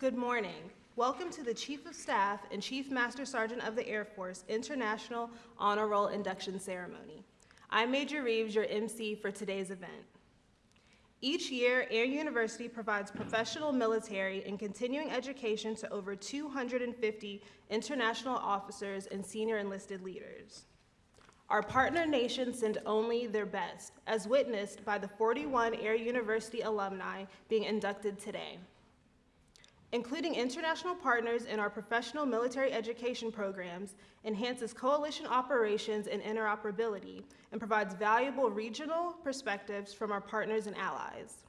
Good morning. Welcome to the Chief of Staff and Chief Master Sergeant of the Air Force International Honor Roll Induction Ceremony. I'm Major Reeves, your MC for today's event. Each year, Air University provides professional military and continuing education to over 250 international officers and senior enlisted leaders. Our partner nations send only their best, as witnessed by the 41 Air University alumni being inducted today. Including international partners in our professional military education programs enhances coalition operations and interoperability and provides valuable regional perspectives from our partners and allies.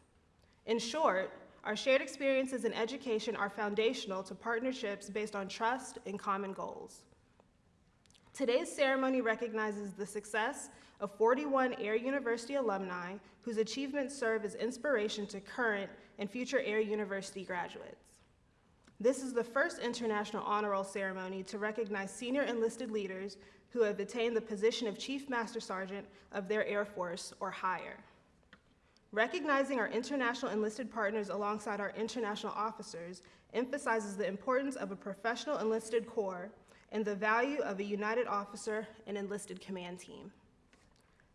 In short, our shared experiences in education are foundational to partnerships based on trust and common goals. Today's ceremony recognizes the success of 41 Air University alumni whose achievements serve as inspiration to current and future Air University graduates. This is the first International Honor Roll ceremony to recognize senior enlisted leaders who have attained the position of Chief Master Sergeant of their Air Force or higher. Recognizing our international enlisted partners alongside our international officers emphasizes the importance of a professional enlisted corps and the value of a united officer and enlisted command team.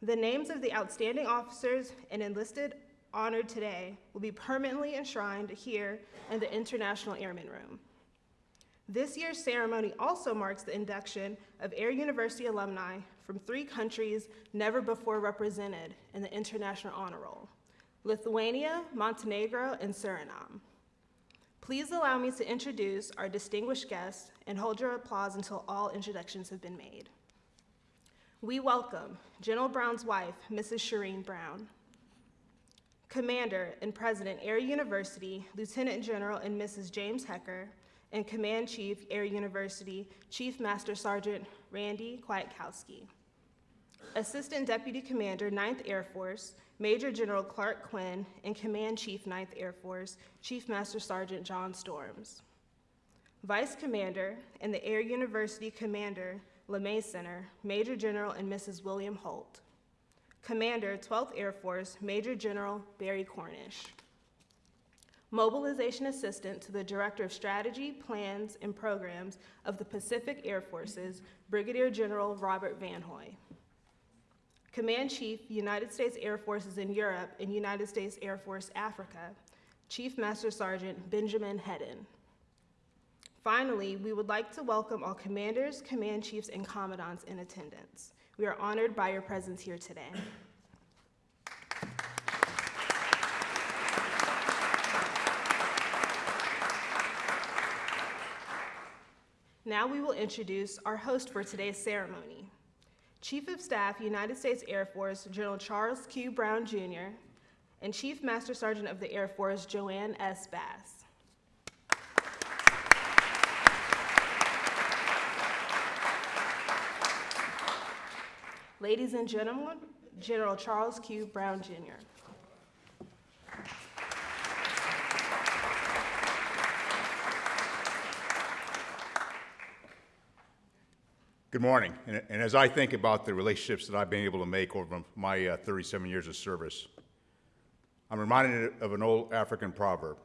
The names of the outstanding officers and enlisted honored today will be permanently enshrined here in the International Airmen Room. This year's ceremony also marks the induction of Air University alumni from three countries never before represented in the International Honor Roll, Lithuania, Montenegro, and Suriname. Please allow me to introduce our distinguished guests and hold your applause until all introductions have been made. We welcome General Brown's wife, Mrs. Sharene Brown, Commander and President, Air University, Lieutenant General and Mrs. James Hecker, and Command Chief, Air University, Chief Master Sergeant Randy Kwiatkowski. Assistant Deputy Commander, 9th Air Force, Major General Clark Quinn, and Command Chief, 9th Air Force, Chief Master Sergeant John Storms. Vice Commander and the Air University Commander, LeMay Center, Major General and Mrs. William Holt. Commander, 12th Air Force, Major General Barry Cornish. Mobilization Assistant to the Director of Strategy, Plans, and Programs of the Pacific Air Forces, Brigadier General Robert Van Hoy. Command Chief, United States Air Forces in Europe and United States Air Force Africa, Chief Master Sergeant Benjamin Hedden. Finally, we would like to welcome all commanders, command chiefs, and commandants in attendance. We are honored by your presence here today. Now we will introduce our host for today's ceremony. Chief of Staff, United States Air Force, General Charles Q. Brown, Jr., and Chief Master Sergeant of the Air Force, JoAnne S. Bass. Ladies and gentlemen, General Charles Q. Brown, Jr. Good morning. And, and, as I think about the relationships that I've been able to make over my uh, 37 years of service, I'm reminded of an old African proverb.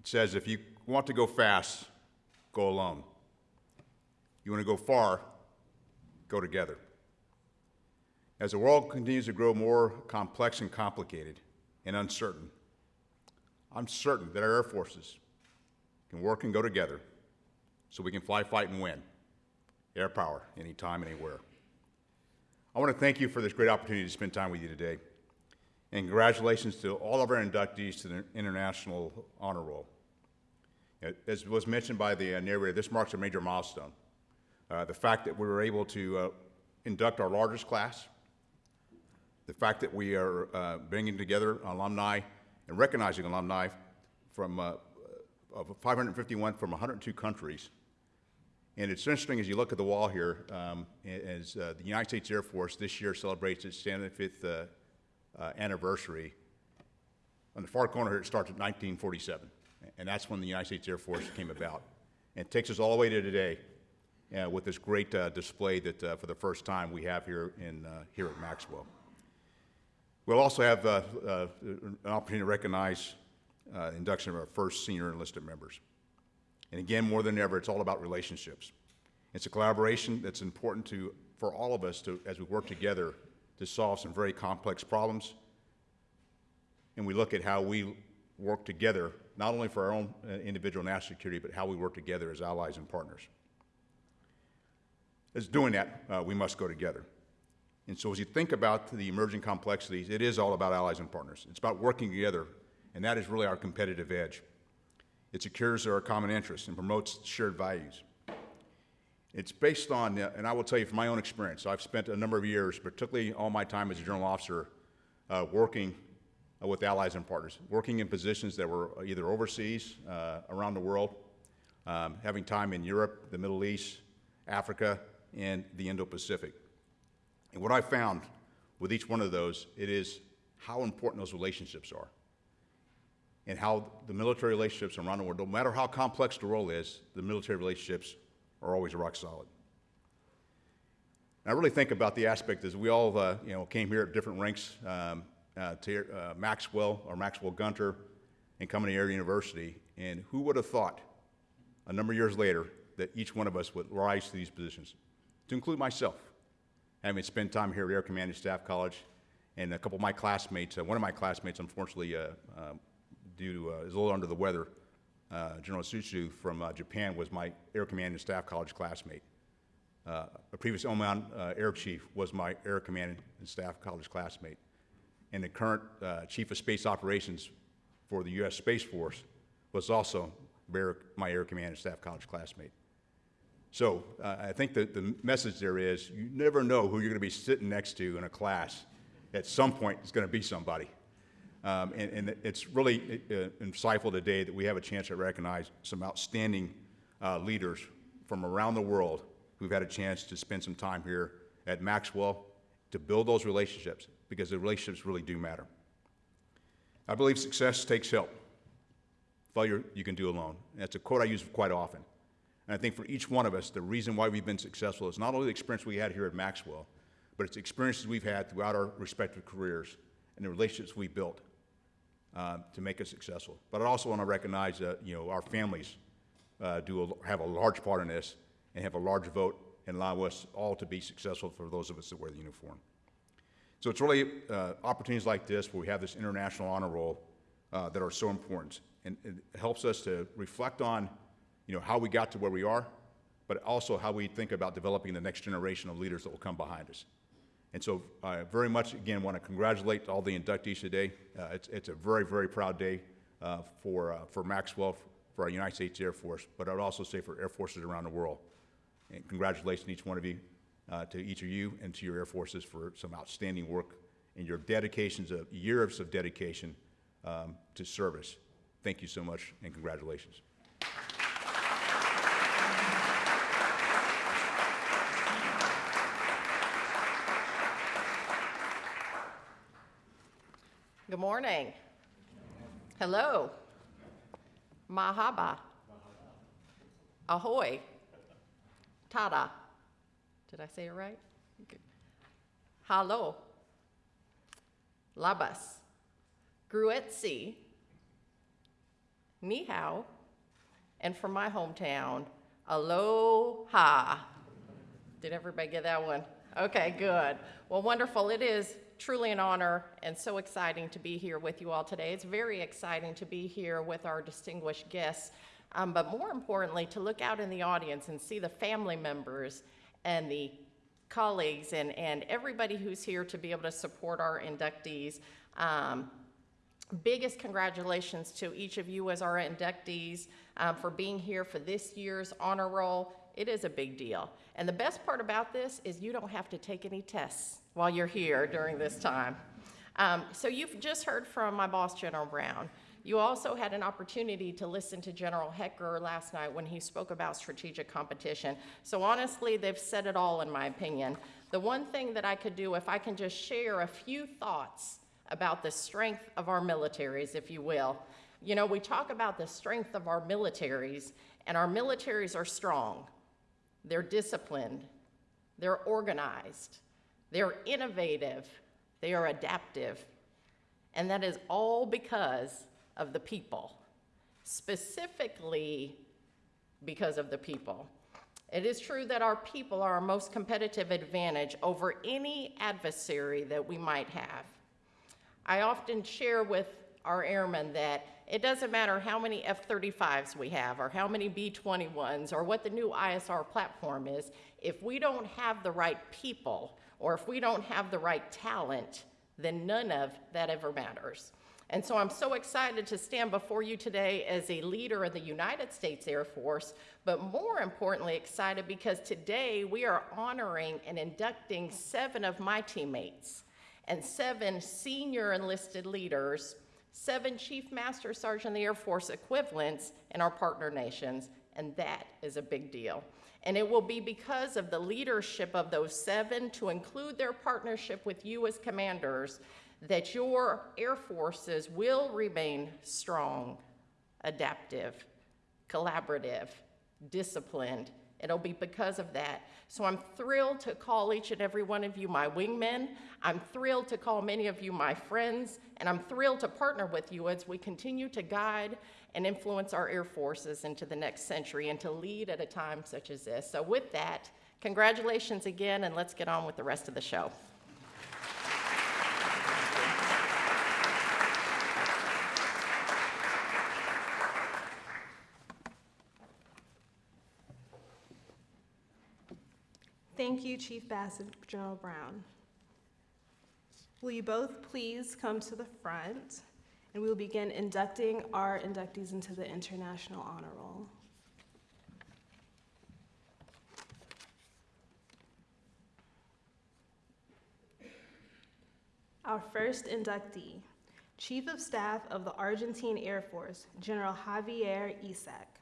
It says, if you want to go fast, go alone. You want to go far, go together. As the world continues to grow more complex and complicated and uncertain, I'm certain that our air forces can work and go together so we can fly, fight, and win. Air power, anytime, anywhere. I want to thank you for this great opportunity to spend time with you today. And congratulations to all of our inductees to the International Honor Roll. As was mentioned by the uh, narrator, this marks a major milestone. Uh, the fact that we were able to uh, induct our largest class, the fact that we are uh, bringing together alumni and recognizing alumni from uh, of 551 from 102 countries. And it's interesting as you look at the wall here, um, as uh, the United States Air Force this year celebrates its 75th uh, uh, anniversary. On the far corner here, it starts at 1947, and that's when the United States Air Force came about. And it takes us all the way to today uh, with this great display that for the first time we have here, in, here at Maxwell. We'll also have uh, uh, an opportunity to recognize uh, induction of our first senior enlisted members. And again, more than ever, it's all about relationships. It's a collaboration that's important to, for all of us to, as we work together to solve some very complex problems. And we look at how we work together, not only for our own uh, individual national security, but how we work together as allies and partners. As doing that, uh, we must go together. And so as you think about the emerging complexities, it is all about allies and partners. It's about working together, and that is really our competitive edge. It secures our common interests and promotes shared values. It's based on, uh, and I will tell you from my own experience, I've spent a number of years, particularly all my time as a general officer, uh, working uh, with allies and partners, working in positions that were either overseas, uh, around the world, um, having time in Europe, the Middle East, Africa, and the Indo-Pacific. And what I found with each one of those, it is how important those relationships are and how the military relationships around the world, no matter how complex the role is, the military relationships are always rock solid. And I really think about the aspect as we all, uh, you know, came here at different ranks um, uh, to uh, Maxwell or Maxwell Gunter and coming to Air University, and who would have thought a number of years later that each one of us would rise to these positions, to include myself, having spent time here at Air Command and Staff College, and a couple of my classmates, uh, one of my classmates, unfortunately, uh, uh, due to, uh, is a little under the weather, uh, General Izutsu from uh, Japan was my Air Command and Staff College classmate. A previous Oman Air Chief was my Air Command and Staff College classmate. And the current Chief of Space Operations for the U.S. Space Force was also my Air Command and Staff College classmate. So uh, I think that the message there is you never know who you're going to be sitting next to in a class. At some point, it's going to be somebody. Um, and, and it's really uh, insightful today that we have a chance to recognize some outstanding uh, leaders from around the world who've had a chance to spend some time here at Maxwell to build those relationships because the relationships really do matter. I believe success takes help. Failure you can do alone. That's a quote I use quite often. And I think for each one of us, the reason why we've been successful is not only the experience we had here at Maxwell, but it's experiences we've had throughout our respective careers and the relationships we built uh, to make us successful. But I also want to recognize that you know our families uh, do a, have a large part in this and have a large vote and allow us all to be successful for those of us that wear the uniform. So it's really uh, opportunities like this where we have this international honor roll uh, that are so important, and it helps us to reflect on, you know, how we got to where we are, but also how we think about developing the next generation of leaders that will come behind us. And so I very much, again, want to congratulate all the inductees today. Uh, it's, it's a very, very proud day uh, for, uh, for Maxwell, for our United States Air Force, but I would also say for Air Forces around the world. And congratulations to each one of you, uh, to each of you and to your Air Forces for some outstanding work and your dedications of years of dedication um, to service. Thank you so much and congratulations. Good morning. Hello. Mahaba. Ahoy. Tada. Did I say it right? Hello. Labas. Gruetzi. Ni hao. And from my hometown, aloha. Did everybody get that one? Okay, good. Well, wonderful. It is truly an honor and so exciting to be here with you all today. It's very exciting to be here with our distinguished guests, um, but more importantly, to look out in the audience and see the family members and the colleagues and, and everybody who's here to be able to support our inductees. Um, biggest congratulations to each of you as our inductees um, for being here for this year's honor roll. It is a big deal. And the best part about this is you don't have to take any tests while you're here during this time. Um, so you've just heard from my boss, General Brown. You also had an opportunity to listen to General Hecker last night when he spoke about strategic competition. So honestly, they've said it all in my opinion. The one thing that I could do, if I can just share a few thoughts about the strength of our militaries, if you will. You know, we talk about the strength of our militaries, and our militaries are strong. They're disciplined. They're organized. They're innovative. They are adaptive. And that is all because of the people, specifically because of the people. It is true that our people are our most competitive advantage over any adversary that we might have. I often share with our airmen that it doesn't matter how many F 35s we have, or how many B 21s, or what the new ISR platform is, if we don't have the right people, or if we don't have the right talent, then none of that ever matters. And so I'm so excited to stand before you today as a leader of the United States Air Force, but more importantly, excited because today we are honoring and inducting seven of my teammates and seven senior enlisted leaders, seven Chief Master Sergeant of the Air Force equivalents in our partner nations, and that is a big deal. And it will be because of the leadership of those seven, to include their partnership with you as commanders, that your air forces will remain strong, adaptive, collaborative, disciplined. It'll be because of that. So I'm thrilled to call each and every one of you my wingmen. I'm thrilled to call many of you my friends, and I'm thrilled to partner with you as we continue to guide and influence our air forces into the next century and to lead at a time such as this. So with that, congratulations again, and let's get on with the rest of the show. Thank you, Chief Bassett, General Brown. Will you both please come to the front, and we will begin inducting our inductees into the International Honor Roll. Our first inductee, Chief of Staff of the Argentine Air Force, General Xavier Isaac.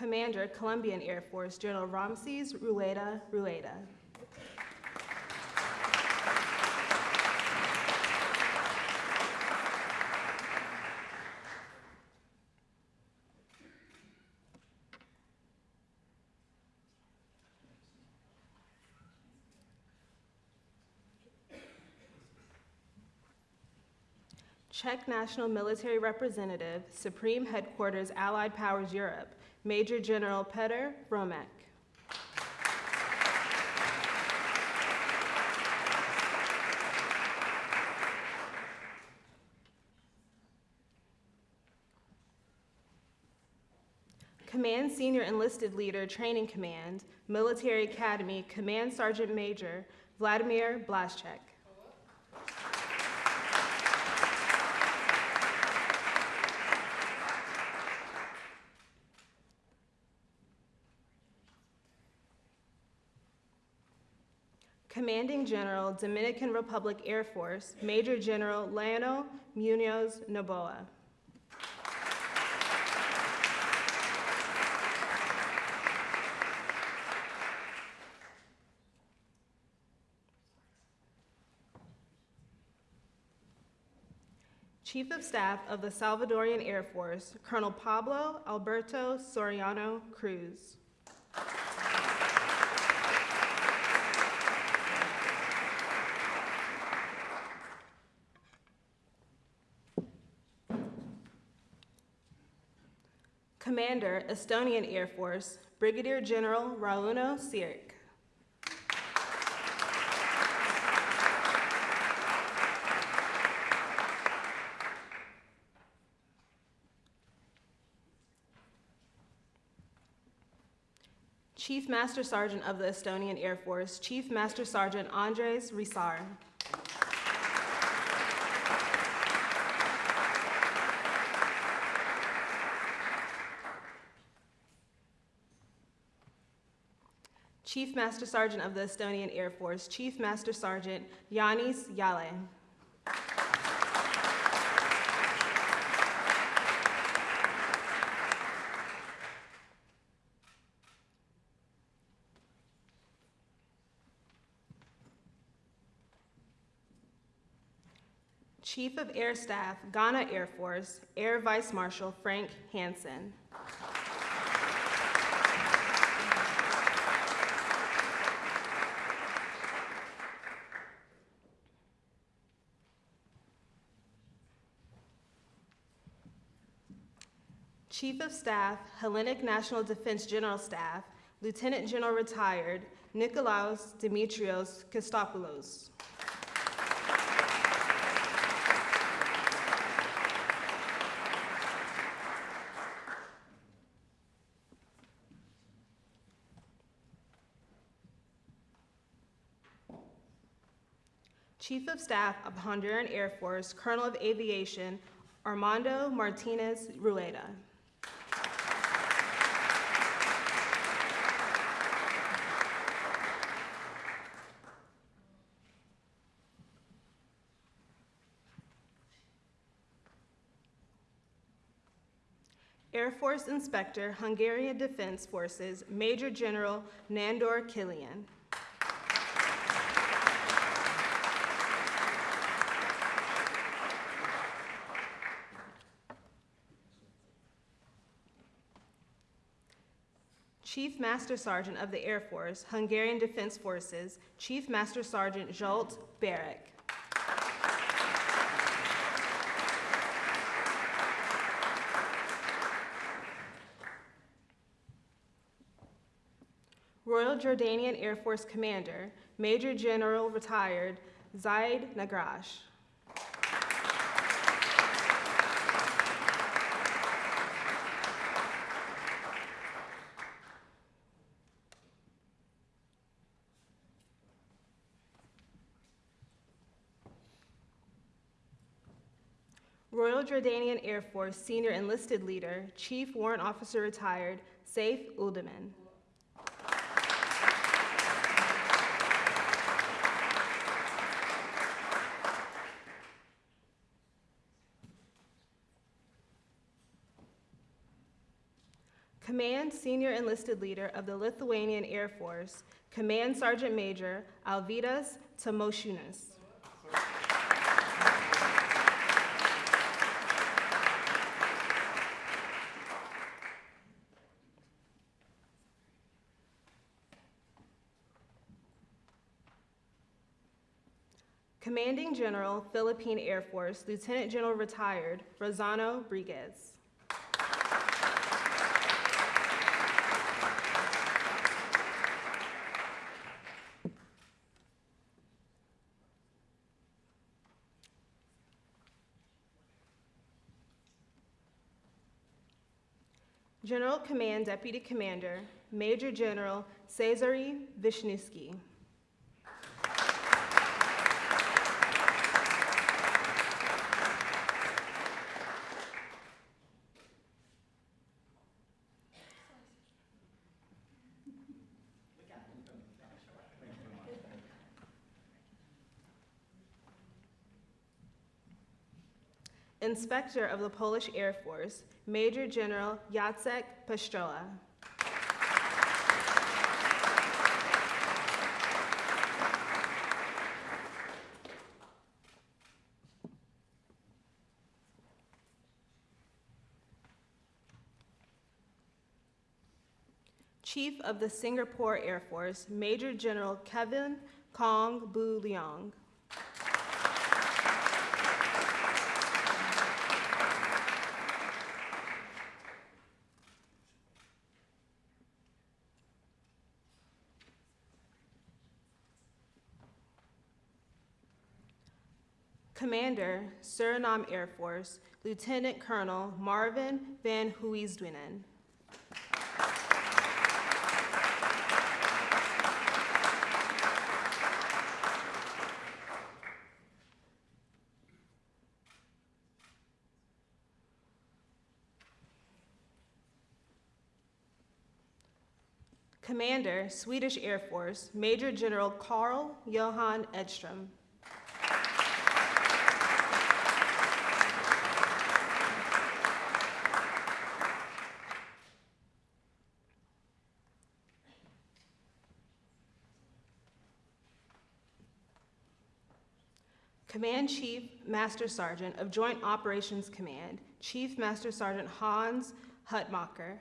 Commander, Colombian Air Force, General Ramses Rueda Rueda. Czech National Military Representative, Supreme Headquarters Allied Powers Europe, Major General Petr Romek. Command Senior Enlisted Leader Training Command, Military Academy, Command Sergeant Major Vladimir Blaschek. Commanding General, Dominican Republic Air Force, Major General Leonel Munoz Noboa. Chief of Staff of the Salvadorian Air Force, Colonel Pablo Alberto Soriano Cruz. Commander, Estonian Air Force, Brigadier General Rauno Sirik. Chief Master Sergeant of the Estonian Air Force, Chief Master Sergeant Andres Risar. Chief Master Sergeant of the Estonian Air Force, Chief Master Sergeant Yanis Yale. Chief of Air Staff, Ghana Air Force, Air Vice Marshal Frank Hanson. Chief of Staff, Hellenic National Defense General Staff, Lieutenant General Retired, Nikolaos Dimitrios Kostopoulos. Chief of Staff of Honduran Air Force, Colonel of Aviation, Armando Martinez Rueda. Air Force Inspector, Hungarian Defense Forces, Major General Nandor Kilian. Chief Master Sergeant of the Air Force, Hungarian Defense Forces, Chief Master Sergeant Zsolt Berek. Royal Jordanian Air Force Commander, Major General Retired Zaid Nagrash. Royal Jordanian Air Force Senior Enlisted Leader, Chief Warrant Officer Retired Saif Uldaman. Senior Enlisted Leader of the Lithuanian Air Force, Command Sergeant Major Alvydas Tamošiūnas. Commanding General, Philippine Air Force, Lieutenant General Retired Rozzano Briguez. General Command Deputy Commander, Major General Cezary Wisniewski. Inspector of the Polish Air Force, Major General Jacek Pestroa. Chief of the Singapore Air Force, Major General Kelvin Khong Boon Leong. Commander, Suriname Air Force, Lieutenant Colonel Marvin Van Huisdwinen. Commander, Swedish Air Force, Major General Carl Johan Edström. Command Chief Master Sergeant of Joint Operations Command, Chief Master Sergeant Hans Hutmacher.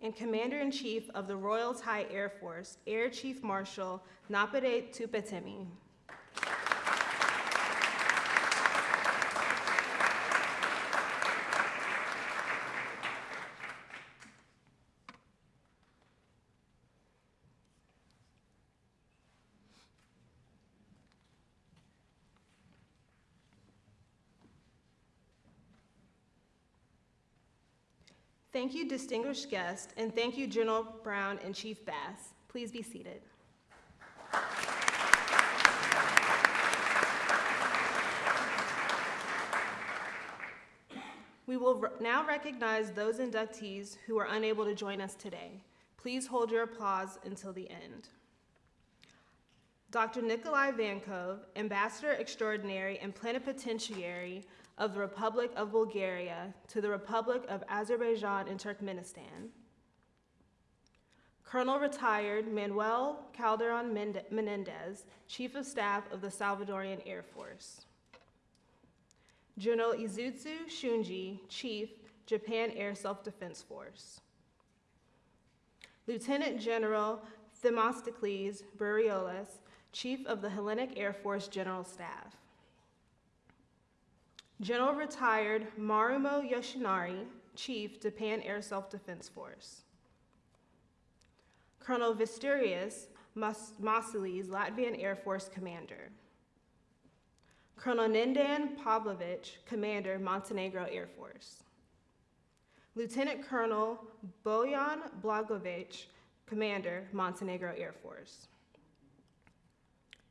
and Commander-in-Chief of the Royal Thai Air Force, Air Chief Marshal Napadej Dhupatemiya. Thank you, distinguished guests, and thank you, General Brown and Chief Bass. Please be seated. We will now recognize those inductees who are unable to join us today. Please hold your applause until the end. Dr. Nikolai Vankov, Ambassador Extraordinary and Plenipotentiary of the Republic of Bulgaria to the Republic of Azerbaijan and Turkmenistan. Colonel Retired Manuel Calderon Menendez, Chief of Staff of the Salvadorian Air Force. General Izutsu Shunji, Chief, Japan Air Self-Defense Force. Lieutenant General Themistocles Bourolias, Chief of the Hellenic Air Force General Staff. General Retired Marumo Yoshinari, Chief, Japan Air Self-Defense Force. Colonel Visterius Mas- Masilis, Latvian Air Force Commander. Colonel Nendan Pavlovich, Commander, Montenegro Air Force. Lieutenant Colonel Bojan Blagovic, Commander, Montenegro Air Force.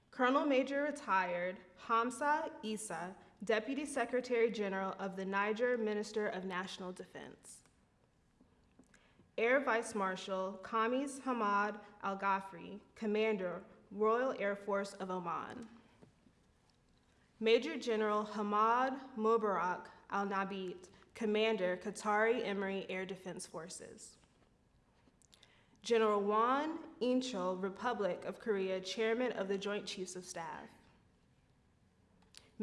Colonel Major Retired Hamza Isa, Deputy Secretary General of the Niger Minister of National Defense. Air Vice Marshal Khamis Hamad Al Ghafri, Commander, Royal Air Force of Oman. Major General Hamad Mubarak Al Nabit, Commander, Qatari Emiri Air Defense Forces. General Won Inchul, Republic of Korea, Chairman of the Joint Chiefs of Staff.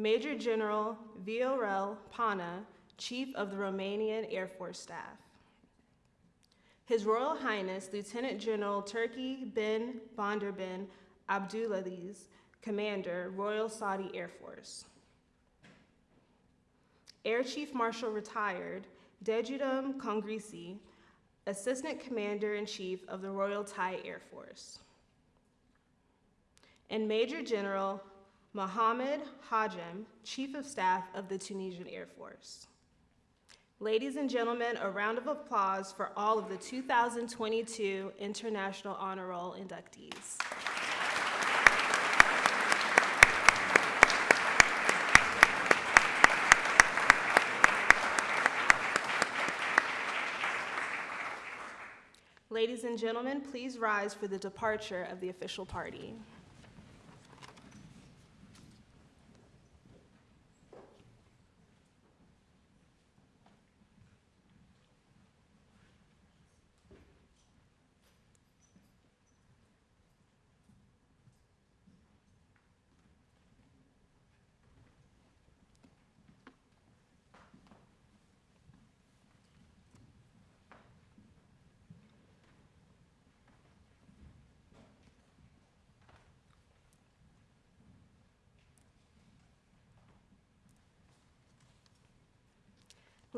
Major General Viorel Pana, Chief of the Romanian Air Force Staff. His Royal Highness Lieutenant General Turki bin Bandar bin Abdulaziz, Commander, Royal Saudi Air Force. Air Chief Marshal Retired Dejudum Kongrisi, Assistant Commander in Chief of the Royal Thai Air Force. And Major General Mohammed Hajem, Chief of Staff of the Tunisian Air Force. Ladies and gentlemen, a round of applause for all of the 2022 International Honor Roll inductees. Ladies and gentlemen, please rise for the departure of the official party.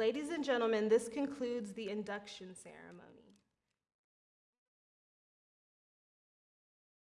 Ladies and gentlemen, this concludes the induction ceremony.